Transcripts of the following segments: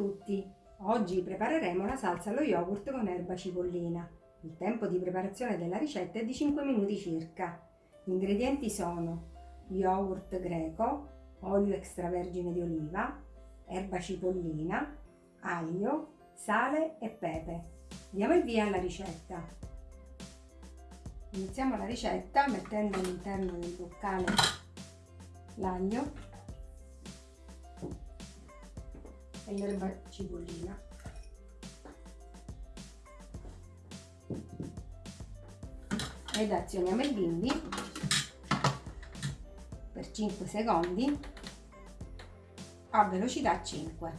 tutti! Oggi prepareremo la salsa allo yogurt con erba cipollina. Il tempo di preparazione della ricetta è di 5 minuti circa. Gli ingredienti sono yogurt greco, olio extravergine di oliva, erba cipollina, aglio, sale e pepe. Diamo il via alla ricetta. Iniziamo la ricetta mettendo all'interno del boccale l'aglio e l'erba cipollina. Ed azioniamo il bimbi per 5 secondi a velocità 5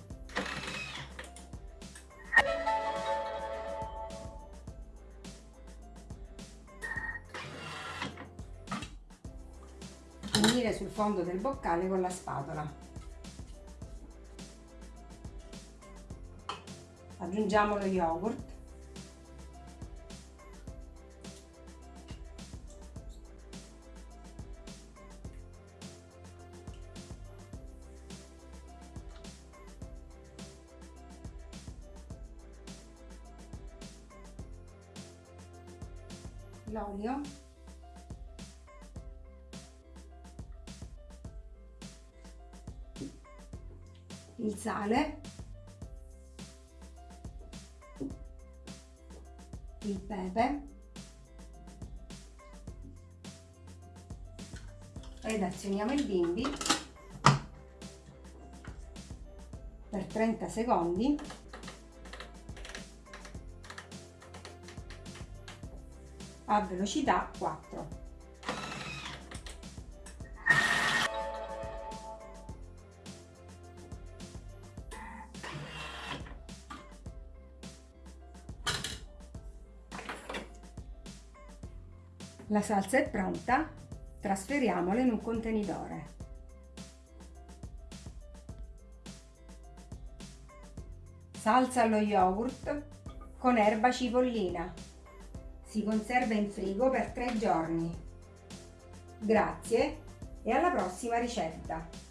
unire sul fondo del boccale con la spatola aggiungiamo lo yogurt. L'olio. Il sale il pepe. Ed azioniamo il bimbi. Per 30 secondi. A velocità 4 La salsa è pronta, trasferiamola in un contenitore. Salsa allo yogurt con erba cipollina. Si conserva in frigo per tre giorni. Grazie e alla prossima ricetta!